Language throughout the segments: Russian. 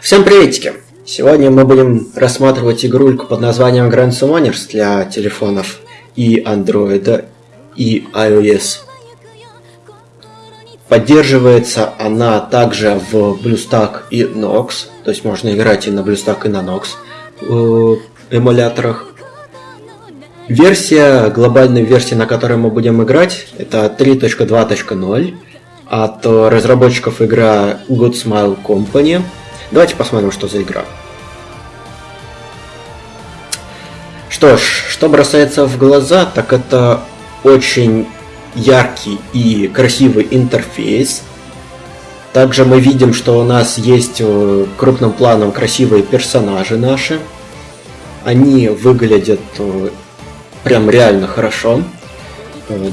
Всем приветики! Сегодня мы будем рассматривать игрульку под названием Grand Summoners для телефонов и Android, и iOS. Поддерживается она также в BlueStack и Nox, то есть можно играть и на BlueStack, и на Nox в эмуляторах. Версия, глобальная версия, на которой мы будем играть, это 3.2.0 от разработчиков игра Good Smile Company. Давайте посмотрим, что за игра. Что ж, что бросается в глаза, так это очень яркий и красивый интерфейс. Также мы видим, что у нас есть э, крупным планом красивые персонажи наши. Они выглядят э, прям реально хорошо. Э,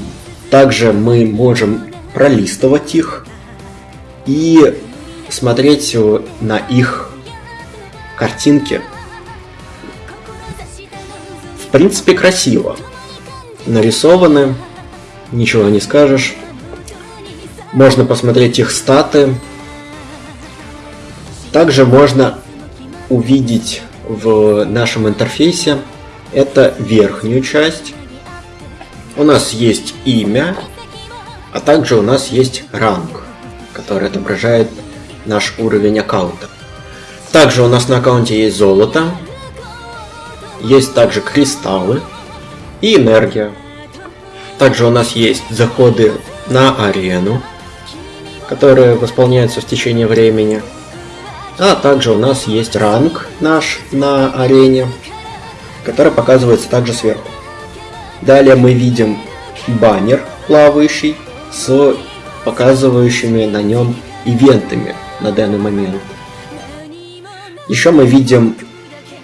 также мы можем пролистывать их и смотреть на их картинки. В принципе, красиво. Нарисованы, ничего не скажешь. Можно посмотреть их статы. Также можно увидеть в нашем интерфейсе это верхнюю часть. У нас есть имя, а также у нас есть ранг, который отображает наш уровень аккаунта. Также у нас на аккаунте есть золото, есть также кристаллы и энергия. Также у нас есть заходы на арену, которые восполняются в течение времени. А также у нас есть ранг наш на арене, который показывается также сверху. Далее мы видим баннер плавающий с показывающими на нем ивентами на данный момент. Еще мы видим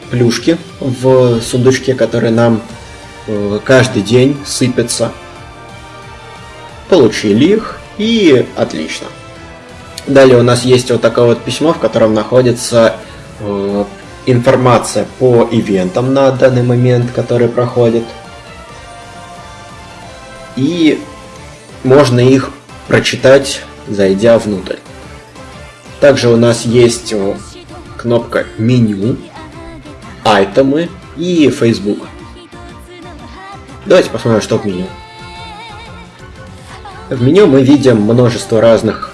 плюшки в сундучке, которые нам э, каждый день сыпятся. Получили их и отлично. Далее у нас есть вот такое вот письмо, в котором находится э, информация по ивентам на данный момент, которые проходят. И можно их прочитать, зайдя внутрь. Также у нас есть кнопка меню, айтемы и Facebook. Давайте посмотрим, что в меню. В меню мы видим множество разных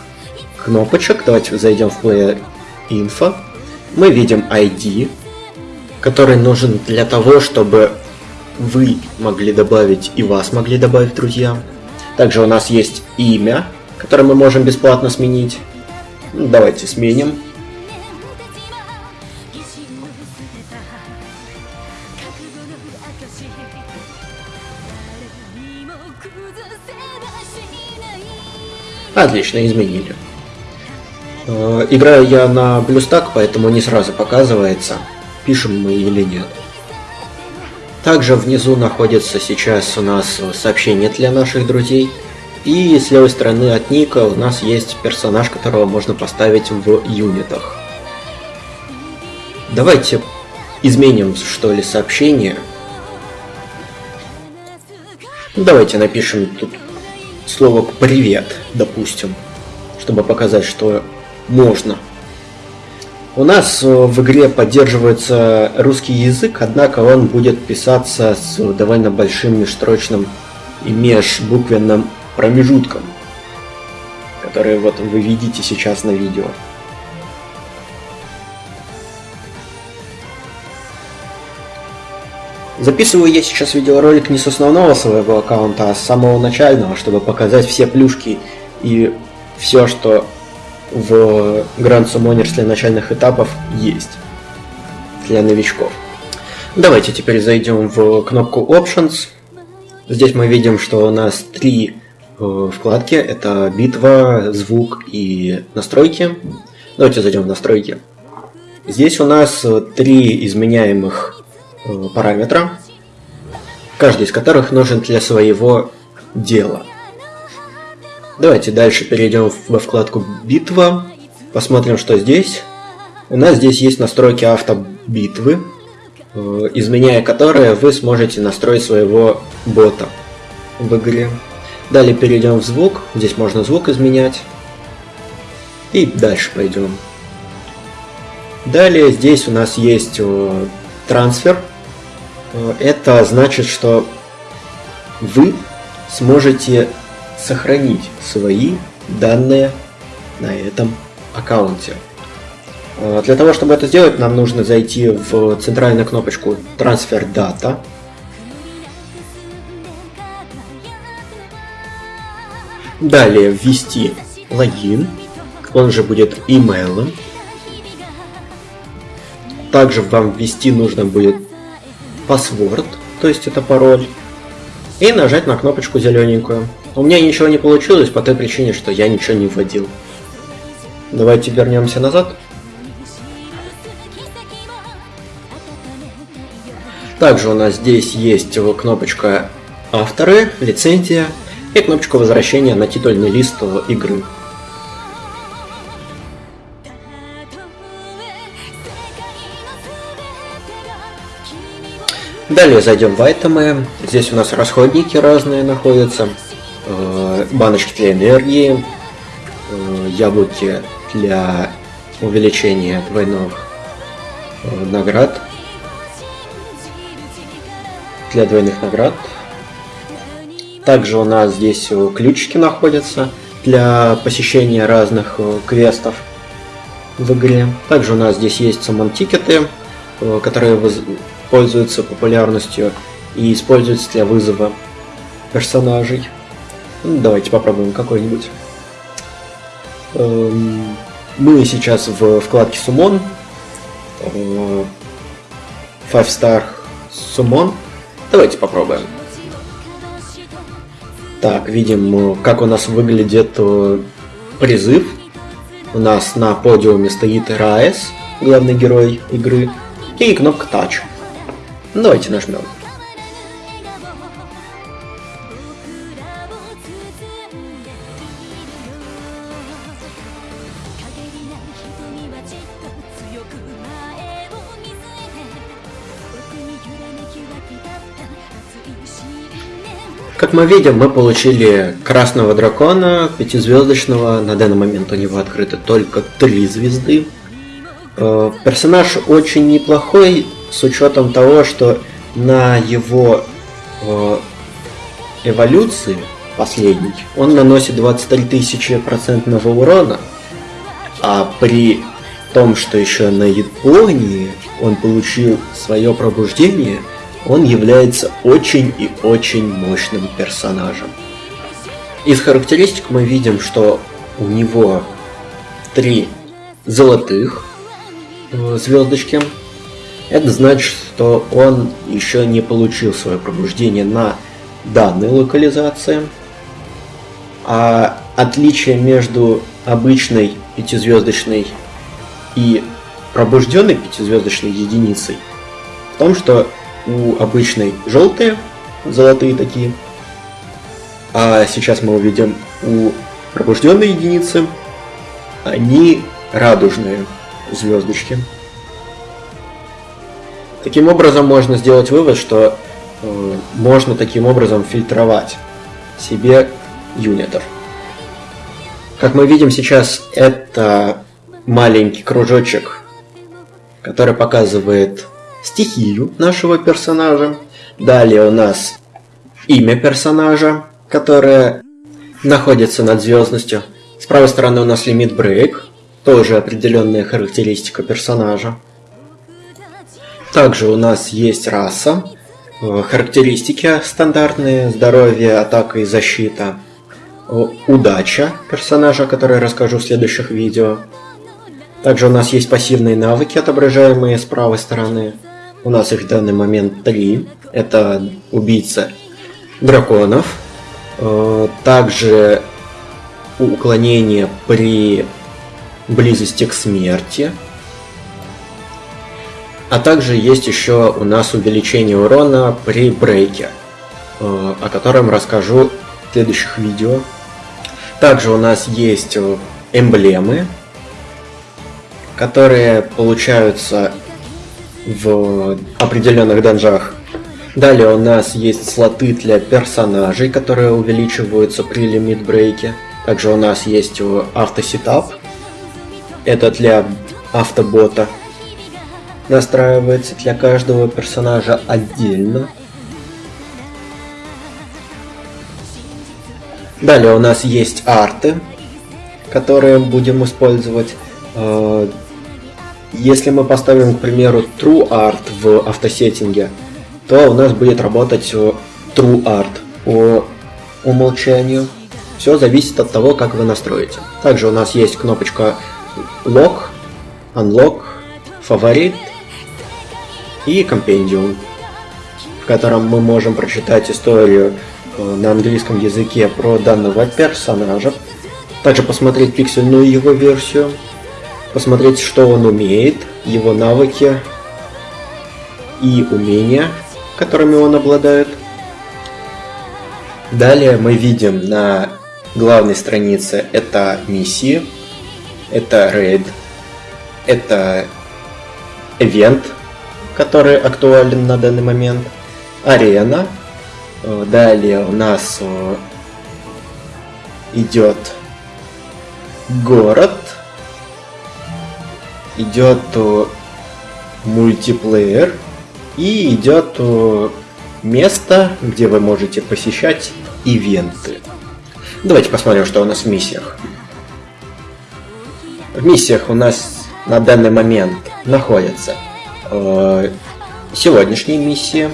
кнопочек. Давайте зайдем в Player Info. Мы видим ID, который нужен для того, чтобы вы могли добавить и вас могли добавить друзья. Также у нас есть имя, которое мы можем бесплатно сменить. Давайте сменим. Отлично, изменили. Э, играю я на BlueStack, поэтому не сразу показывается, пишем мы или нет. Также внизу находится сейчас у нас сообщение для наших друзей. И с левой стороны от ника у нас есть персонаж, которого можно поставить в юнитах. Давайте изменим, что ли, сообщение. Давайте напишем тут слово «привет», допустим, чтобы показать, что можно. У нас э, в игре поддерживается русский язык, однако он будет писаться с довольно большим межстрочным и межбуквенным промежутком, который вот вы видите сейчас на видео. Записываю я сейчас видеоролик не с основного своего аккаунта, а с самого начального, чтобы показать все плюшки и все, что в Grand Summoners для начальных этапов есть для новичков. Давайте теперь зайдем в кнопку Options. Здесь мы видим, что у нас три вкладки. Это битва, звук и настройки. Давайте зайдем в настройки. Здесь у нас три изменяемых Э, параметра, каждый из которых нужен для своего дела. Давайте дальше перейдем во вкладку «Битва», посмотрим, что здесь. У нас здесь есть настройки автобитвы, э, изменяя которые вы сможете настроить своего бота в игре. Далее перейдем в звук, здесь можно звук изменять. И дальше пойдем. Далее здесь у нас есть трансфер. Это значит, что вы сможете сохранить свои данные на этом аккаунте. Э, для того, чтобы это сделать, нам нужно зайти в центральную кнопочку Transfer Data. Далее ввести логин, он же будет имейлом. Также вам ввести нужно будет password, то есть это пароль. И нажать на кнопочку зелененькую. У меня ничего не получилось по той причине, что я ничего не вводил. Давайте вернемся назад. Также у нас здесь есть кнопочка авторы, лицензия и кнопочка возвращения на титульный лист игры. Далее зайдем в айтемы. Здесь у нас расходники разные находятся. Э, баночки для энергии, э, яблоки для увеличения двойных э, наград, для двойных наград. Также у нас здесь ключики находятся для посещения разных квестов в игре. Также у нас здесь есть самон-тикеты, которые пользуются популярностью и используются для вызова персонажей. Ну, давайте попробуем какой-нибудь. Эм, мы сейчас в вкладке Summon. Э, Five Star Summon. Давайте попробуем. Так, видим, как у нас выглядит э, призыв. У нас на подиуме стоит Раес, главный герой игры, и кнопка Touch. Давайте нажмем. Мы видим, мы получили красного дракона, пятизвездочного. На данный момент у него открыто только три звезды. Э, персонаж очень неплохой, с учетом того, что на его э, эволюции последний он наносит 23 тысячи процентного урона, а при том, что еще на Японии он получил свое пробуждение – он является очень и очень мощным персонажем. Из характеристик мы видим, что у него три золотых э, звездочки. Это значит, что он еще не получил свое пробуждение на данной локализации. А отличие между обычной пятизвездочной и пробужденной пятизвездочной единицей в том, что у обычной желтые, золотые такие. А сейчас мы увидим у пробужденной единицы они радужные звездочки. Таким образом можно сделать вывод, что э, можно таким образом фильтровать себе юнитов. Как мы видим сейчас, это маленький кружочек, который показывает стихию нашего персонажа. Далее у нас имя персонажа, которое находится над звездностью. С правой стороны у нас лимит брейк, тоже определенная характеристика персонажа. Также у нас есть раса, э, характеристики стандартные, здоровье, атака и защита, удача персонажа, о которой расскажу в следующих видео. Также у нас есть пассивные навыки, отображаемые с правой стороны. У нас их в данный момент три. Это убийца драконов. Э, также уклонение при близости к смерти. А также есть еще у нас увеличение урона при брейке, э, о котором расскажу в следующих видео. Также у нас есть э, эмблемы, которые получаются в определенных данжах. Далее у нас есть слоты для персонажей, которые увеличиваются при лимит брейке. Также у нас есть автосетап. Это для автобота. настраивается для каждого персонажа отдельно. Далее у нас есть арты, которые будем использовать. Если мы поставим, к примеру, True Art в автосеттинге, то у нас будет работать True Art по умолчанию. Все зависит от того, как вы настроите. Также у нас есть кнопочка Lock, Unlock, Фаворит и Compendium, в котором мы можем прочитать историю э, на английском языке про данного персонажа, также посмотреть пиксельную его версию, посмотреть, что он умеет, его навыки и умения, которыми он обладает. Далее мы видим на главной странице это миссии, это рейд, это event, который актуален на данный момент, арена, далее у нас э, идет город, идет э, мультиплеер и идет место, где вы можете посещать ивенты. Давайте посмотрим, что у нас в миссиях. В миссиях у нас на данный момент находятся э, сегодняшние миссии.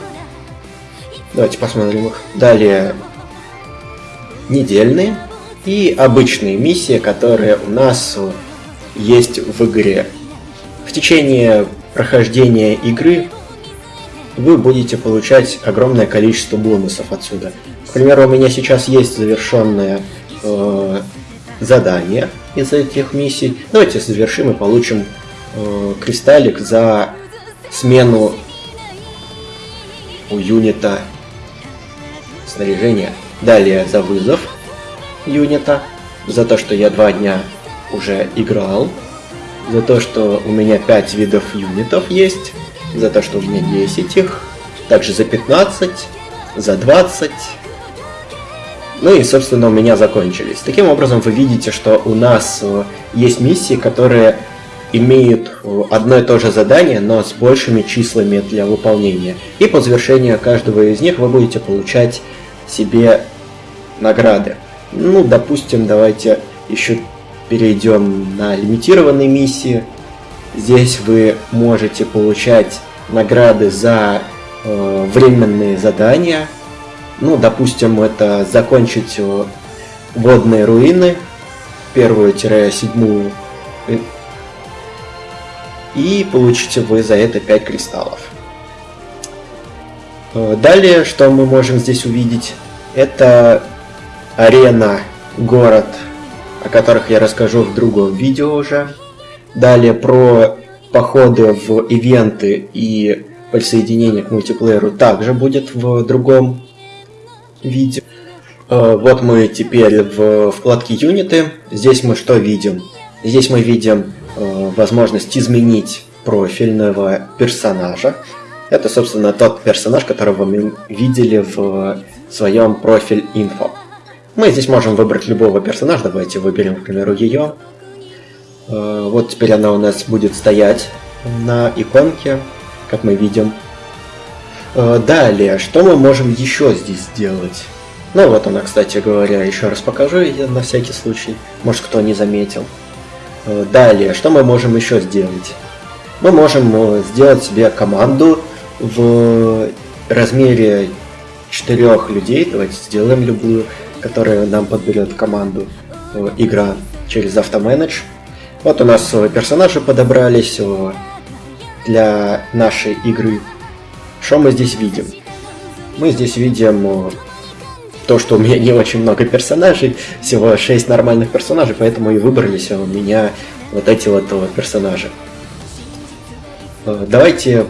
Давайте посмотрим их. Далее недельные и обычные миссии, которые у нас есть в игре. В течение прохождения игры вы будете получать огромное количество бонусов отсюда. К примеру, у меня сейчас есть завершенное э, задание из этих миссий. Давайте завершим и получим э, кристаллик за смену у юнита снаряжения. Далее за вызов юнита, за то, что я два дня уже играл, за то, что у меня 5 видов юнитов есть, за то, что у меня 10 их, также за 15, за 20, ну и, собственно, у меня закончились. Таким образом, вы видите, что у нас э, есть миссии, которые имеют э, одно и то же задание, но с большими числами для выполнения. И по завершению каждого из них вы будете получать себе награды. Ну, допустим, давайте еще перейдем на лимитированные миссии. Здесь вы можете получать награды за э, временные задания. Ну, допустим, это закончить э, водные руины, первую-седьмую, э, и получите вы за это 5 кристаллов. Э, далее, что мы можем здесь увидеть, это арена, город, о которых я расскажу в другом видео уже. Далее про походы в ивенты и присоединение к мультиплееру также будет в другом видео. Э, вот мы теперь в вкладке юниты. Здесь мы что видим? Здесь мы видим э, возможность изменить профильного персонажа. Это, собственно, тот персонаж, которого мы видели в своем профиль инфо. Мы здесь можем выбрать любого персонажа. Давайте выберем, к примеру, ее. Э, вот теперь она у нас будет стоять на иконке, как мы видим. Э, далее, что мы можем еще здесь сделать? Ну вот она, кстати говоря, еще раз покажу ее на всякий случай. Может кто не заметил. Э, далее, что мы можем еще сделать? Мы можем сделать себе команду в размере четырех людей. Давайте сделаем любую которая нам подберет команду э, игра через автоменедж. Вот у нас э, персонажи подобрались э, для нашей игры. Что мы здесь видим? Мы здесь видим то, что у меня не очень много персонажей, всего 6 нормальных персонажей, поэтому и выбрались у меня вот эти вот персонажи. Давайте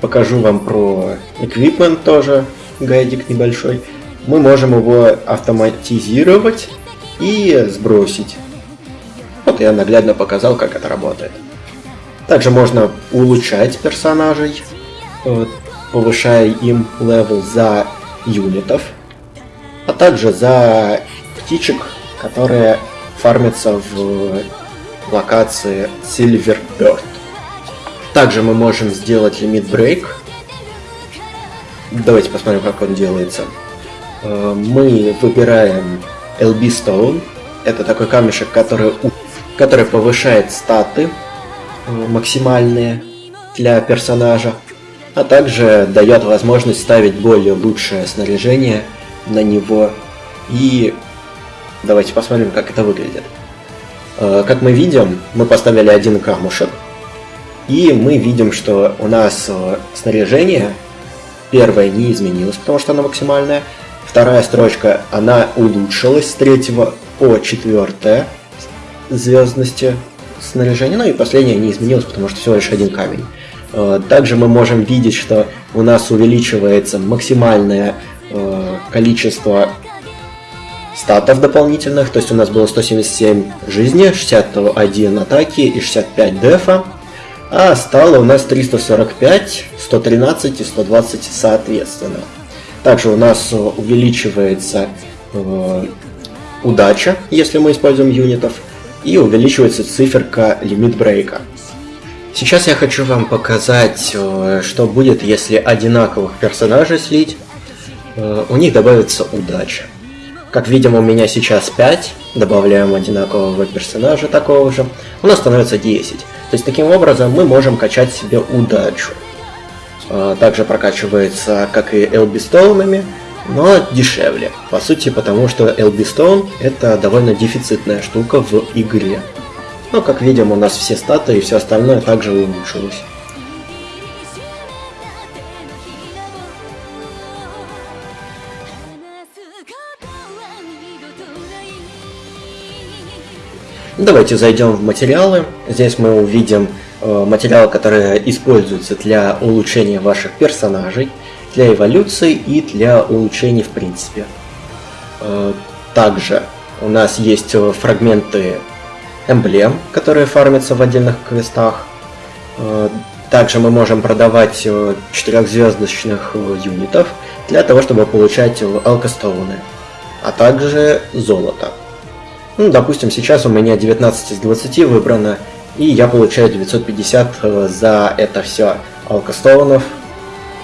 покажу вам про equipment тоже, гайдик небольшой мы можем его автоматизировать и сбросить. Вот я наглядно показал, как это работает. Также можно улучшать персонажей, повышая им level за юнитов, а также за птичек, которые фармятся в локации Silver Bird. также мы можем сделать лимит брейк. Давайте посмотрим, как он делается. Э, мы выбираем LB Stone. Это такой камешек, который, который повышает статы э, максимальные для персонажа, а также дает возможность ставить более лучшее снаряжение на него. И давайте посмотрим, как это выглядит. Э, как мы видим, мы поставили один камушек, и мы видим, что у нас снаряжение первое не изменилось, потому что оно максимальное, Вторая строчка, она улучшилась с третьего по четвертое звездности снаряжения. Ну и последняя не изменилась, потому что всего лишь один камень. Э, также мы можем видеть, что у нас увеличивается максимальное э, количество статов дополнительных, то есть у нас было 177 жизни, 61 атаки и 65 дефа, а стало у нас 345, 113 и 120 соответственно. Также у нас э, увеличивается э, удача, если мы используем юнитов, и увеличивается циферка лимит брейка. Сейчас я хочу вам показать, э, что будет, если одинаковых персонажей слить. У них добавится удача. Как видим, у меня сейчас 5, добавляем одинакового персонажа такого же, у нас становится 10. То есть таким образом мы можем качать себе удачу. А, также прокачивается, как и LB стоунами, но дешевле. По сути, потому что LB Stone это довольно дефицитная штука в игре. Но, как видим, у нас все статы и все остальное также улучшилось. Давайте зайдем в материалы. Здесь мы увидим Э, материалы, которые используются для улучшения ваших персонажей, для эволюции и для улучшений в принципе. Э, также у нас есть э, фрагменты эмблем, которые фармятся в отдельных квестах. Также мы можем продавать четырехзвездочных юнитов для того, чтобы получать алкостоуны, а также золото. Ну, допустим, сейчас у меня 19 из 20 выбрано, и я получаю 950 э, за это все алкостоунов,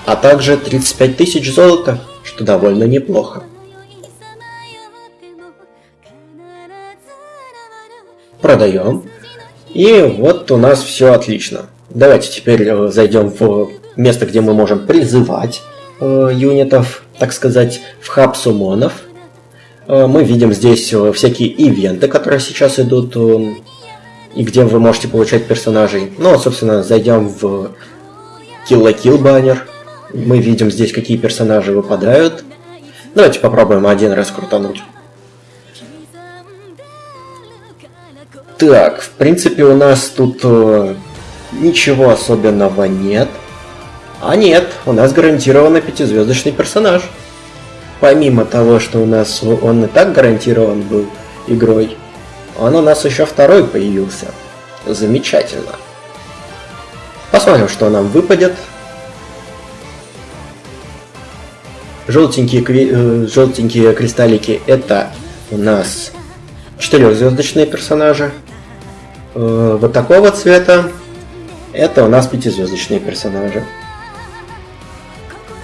а также 35 тысяч золота, что довольно неплохо. Продаем. И вот у нас все отлично. Давайте теперь э, зайдем в место, где мы можем призывать э, юнитов, так сказать, в хаб сумонов. Э, мы видим здесь э, всякие ивенты, которые сейчас идут и где вы можете получать персонажей. Ну, собственно, зайдем в Kill la Kill баннер. Мы видим здесь, какие персонажи выпадают. Давайте попробуем один раз крутануть. Так, в принципе, у нас тут э, ничего особенного нет. А нет, у нас гарантированно пятизвездочный персонаж. Помимо того, что у нас он и так гарантирован был игрой, он у нас еще второй появился. Замечательно. Посмотрим, что нам выпадет. Желтенькие, э, желтенькие кристаллики это у нас четырехзвездочные персонажи. Э, вот такого цвета это у нас пятизвездочные персонажи.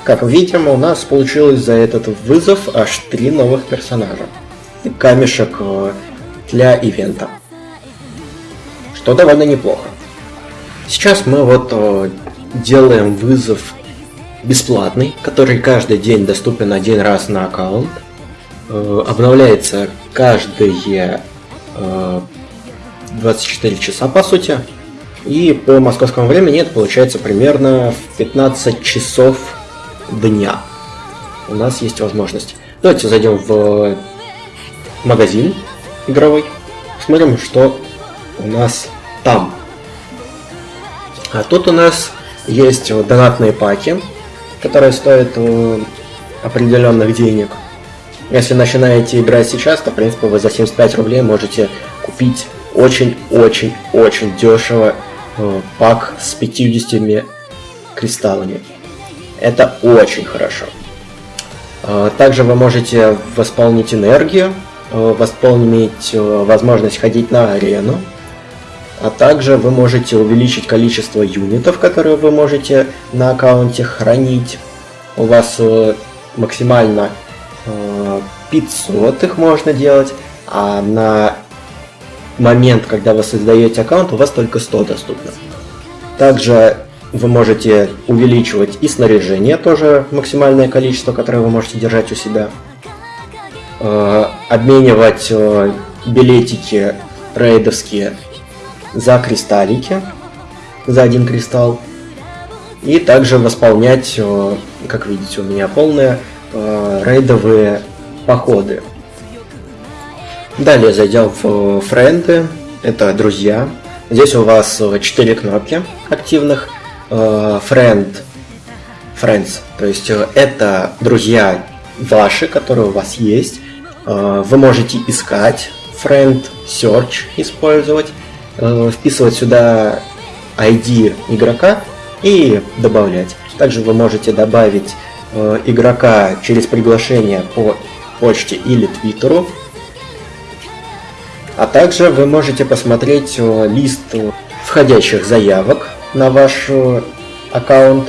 Как видим, у нас получилось за этот вызов аж три новых персонажа. Камешек э, для ивента. Что довольно неплохо. Сейчас мы вот э, делаем вызов бесплатный, который каждый день доступен один раз на аккаунт. Э, обновляется каждые э, 24 часа по сути. И по московскому времени это получается примерно в 15 часов дня. У нас есть возможность. Давайте зайдем в магазин игровой. Смотрим, что у нас там. А тут у нас есть донатные паки, которые стоят э, определенных денег. Если начинаете играть сейчас, то, в принципе, вы за 75 рублей можете купить очень-очень-очень дешево э, пак с 50 кристаллами. Это очень хорошо. Э, также вы можете восполнить энергию восполнить э, возможность ходить на арену. А также вы можете увеличить количество юнитов, которые вы можете на аккаунте хранить. У вас э, максимально 500 их можно делать, а на момент, когда вы создаете аккаунт, у вас только 100 доступно. Также вы можете увеличивать и снаряжение, тоже максимальное количество, которое вы можете держать у себя. Э, обменивать э, билетики рейдовские за кристаллики, за один кристалл. И также восполнять, э, как видите, у меня полные рейдовые походы. Далее зайдем в френды, это друзья. Здесь у вас 4 кнопки активных. Friend, Friends, то есть это друзья ваши, которые у вас есть. Э, вы можете искать, friend, search использовать, э, вписывать сюда ID игрока и добавлять. Также вы можете добавить э, игрока через приглашение по почте или твиттеру. А также вы можете посмотреть лист входящих заявок на ваш аккаунт,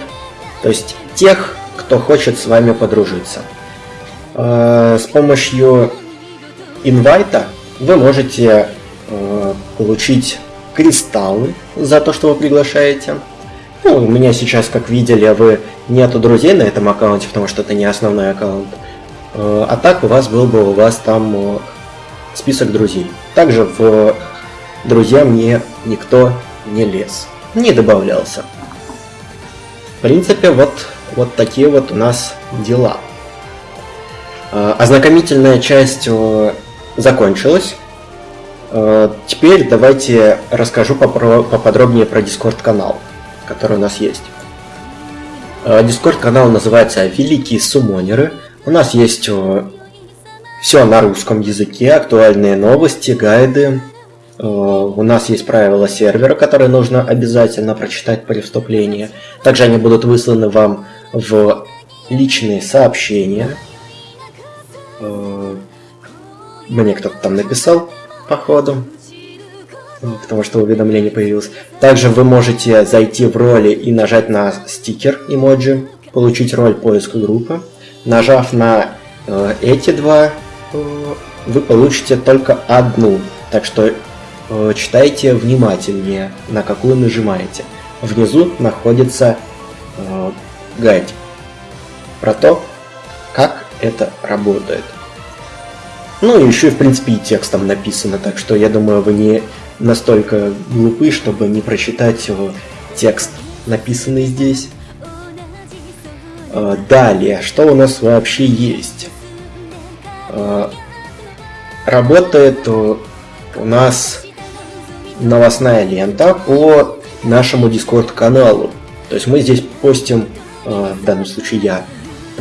то есть тех, кто хочет с вами подружиться. Э, с помощью инвайта вы можете э, получить кристаллы за то, что вы приглашаете. Ну, у меня сейчас, как видели, вы нету друзей на этом аккаунте, потому что это не основной аккаунт. Э, а так у вас был бы у вас там список друзей. Также в друзья мне никто не лез, не добавлялся. В принципе, вот, вот такие вот у нас дела. Э, ознакомительная часть э, закончилась. Э, теперь давайте расскажу поподробнее про Discord канал, который у нас есть. Discord канал называется Великие Сумонеры. У нас есть все на русском языке, актуальные новости, гайды. У нас есть правила сервера, которые нужно обязательно прочитать при вступлении. Также они будут высланы вам в личные сообщения. Э, мне кто-то там написал, походу, потому что уведомление появилось. Также вы можете зайти в роли и нажать на стикер эмоджи, получить роль поиска группы. Нажав на э, эти два, э, вы получите только одну. Так что э, читайте внимательнее, на какую нажимаете. Внизу находится э, гайд про то, это работает. Ну и еще, в принципе, и текстом написано, так что я думаю, вы не настолько глупы, чтобы не прочитать его текст, написанный здесь. А, далее, что у нас вообще есть? А, работает у нас новостная лента по нашему Discord каналу. То есть мы здесь постим, а, в данном случае я,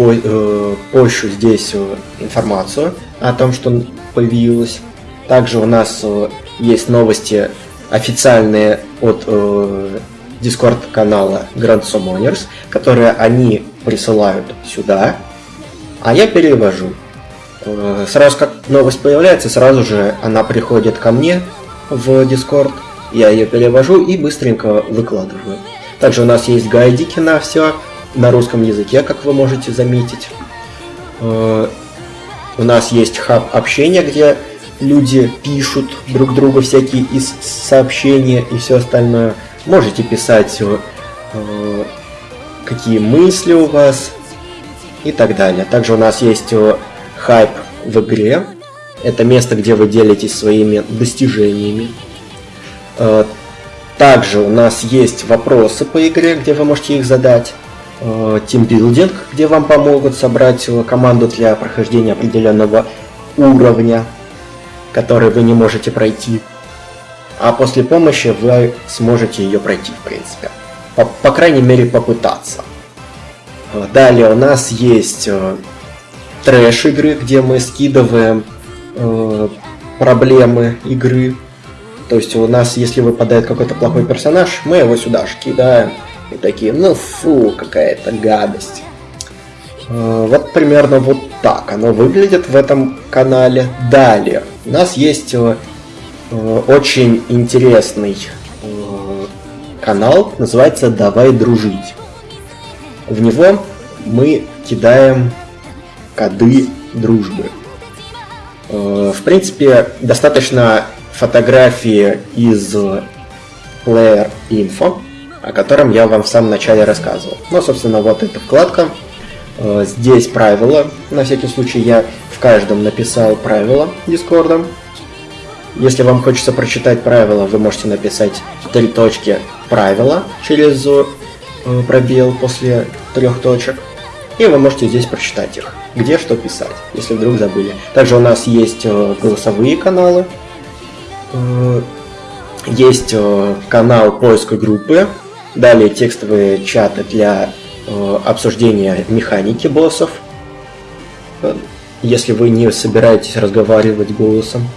по, э, пощу здесь э, информацию о том, что появилось. Также у нас э, есть новости официальные от э, Discord канала Grand Summoners, которые они присылают сюда, а я перевожу. Э, сразу как новость появляется, сразу же она приходит ко мне в Discord, я ее перевожу и быстренько выкладываю. Также у нас есть гайдики на все, на русском языке, как вы можете заметить. Э, у нас есть хаб общения, где люди пишут друг другу всякие из сообщения и все остальное. Можете писать, э, какие мысли у вас и так далее. Также у нас есть э, хайп в игре. Это место, где вы делитесь своими достижениями. Также у нас есть вопросы по игре, где вы можете их задать. Э, тимбилдинг, где вам помогут собрать команду для прохождения определенного уровня, который вы не можете пройти. А после помощи вы сможете ее пройти, в принципе. По, по крайней мере, попытаться. Э, далее у нас есть э, трэш игры, где мы скидываем э, проблемы игры. То есть у нас, если выпадает какой-то плохой персонаж, мы его сюда же кидаем и такие, ну фу, какая-то гадость. Э, вот примерно вот так оно выглядит в этом канале. Далее, у нас есть э, э, очень интересный канал, называется «Давай дружить». В него мы кидаем коды дружбы. Э, в принципе, достаточно фотографии из Player Info, о котором я вам в самом начале рассказывал. Ну, собственно, вот эта вкладка. Э, здесь правила. На всякий случай я в каждом написал правила Дискорда. Если вам хочется прочитать правила, вы можете написать три точки правила через э, пробел после трех точек. И вы можете здесь прочитать их, где что писать, если вдруг забыли. Также у нас есть э, голосовые каналы, есть канал поиска группы, далее текстовые чаты для обсуждения механики боссов, если вы не собираетесь разговаривать голосом.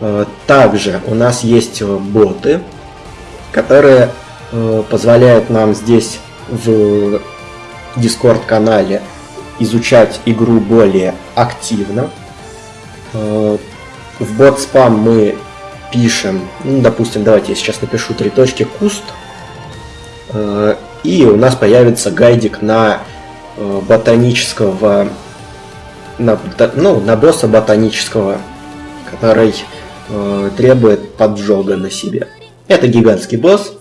Э, также у нас есть э, боты, которые э, позволяют нам здесь в Discord канале изучать игру более активно. В бот спам мы пишем, ну, допустим, давайте я сейчас напишу три точки куст, и у нас появится гайдик на ботанического, на, ну, на босса ботанического, который э, требует поджога на себе. Это гигантский босс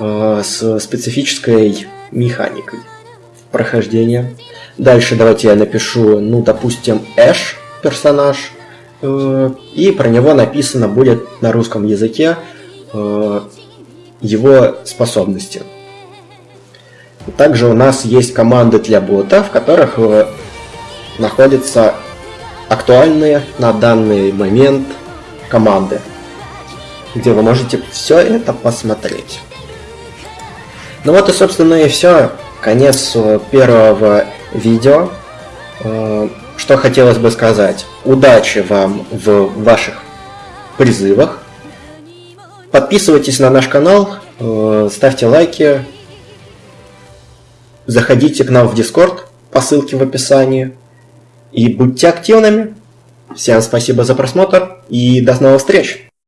э, с специфической механикой прохождения. Дальше давайте я напишу, ну, допустим, Эш персонаж, э, и про него написано будет на русском языке э, его способности. Также у нас есть команды для бота, в которых э, находятся актуальные на данный момент команды, где вы можете все это посмотреть. Ну вот и собственно и все. Конец э, первого видео. Э, что хотелось бы сказать. Удачи вам в ваших призывах. Подписывайтесь на наш канал, э, ставьте лайки, заходите к нам в Discord по ссылке в описании и будьте активными. Всем спасибо за просмотр и до новых встреч!